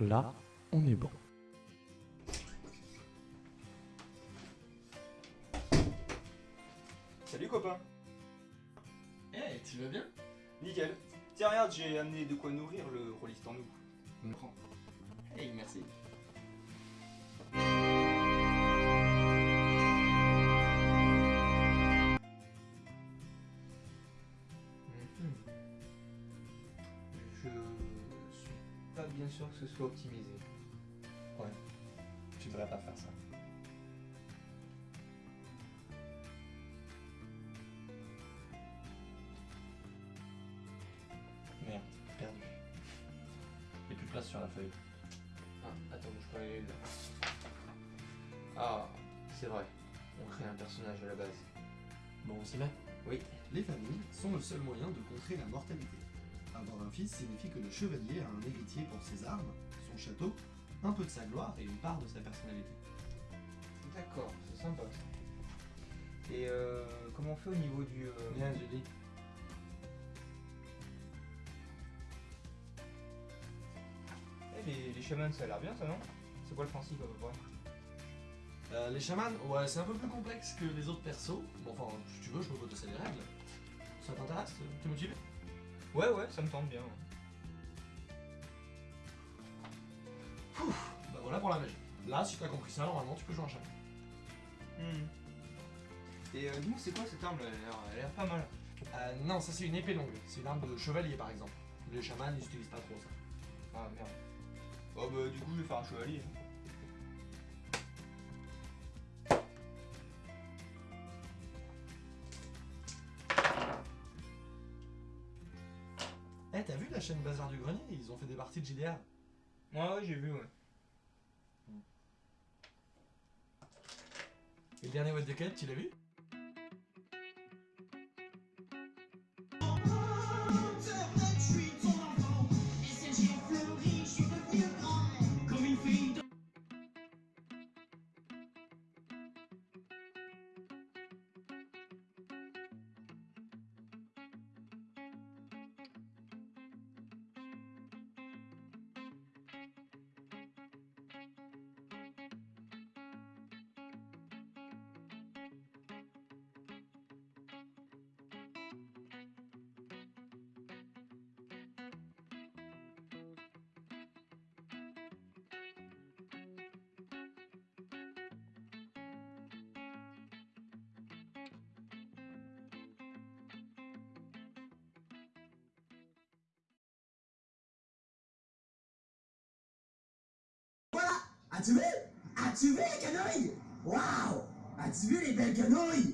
Là, on est bon. Salut copain Eh, tu vas bien? Nickel Tiens regarde, j'ai amené de quoi nourrir le rôliste en nous. Prends. Hey, merci. Mhm. Pas bien sûr que ce soit optimisé. Ouais. Tu devrais pas faire ça. Merde, perdu. Y'a plus de place sur la feuille. Ah, attends, je peux aller là. Ah, c'est vrai. On crée un personnage à la base. Bon, on s'y met? Oui. Les familles sont le seul moyen de contrer la mortalité. Avoir un fils signifie que le chevalier a un héritier pour ses armes, son château, un peu de sa gloire et une part de sa personnalité. D'accord, c'est sympa ça. Et euh, comment on fait au niveau du... euh, Julie. eh, les, les chamans, ça a l'air bien ça, non? C'est quoi le principe à peu près? Euh, les chamans, ouais, c'est un peu plus complexe que les autres persos. Bon, enfin, si tu veux, je peux te les règles. Ça t'intéresse? T'es motivé? Ouais, ouais, ça me tente bien. Bah voilà pour la magie. Là, si t'as compris ça, normalement, tu peux jouer un chaman. Hmm. Et euh, dis-moi, c'est quoi cette arme? Là Elle a l'air- pas mal. Euh, non, ça c'est une épée longue. C'est une arme de chevalier, par exemple. Les chamans, ils utilisent pas trop ça. Ah merde. Oh bah du coup je vais faire un chevalier. Eh, t'as vu la chaîne Bazar du Grenier? Ils ont fait des parties de JDR. Ouais ouais j'ai vu ouais. Et le dernier What the Cat, tu l'as vu? As-tu vu? As-tu vu les canouilles? Waouh! As-tu vu les belles canouilles?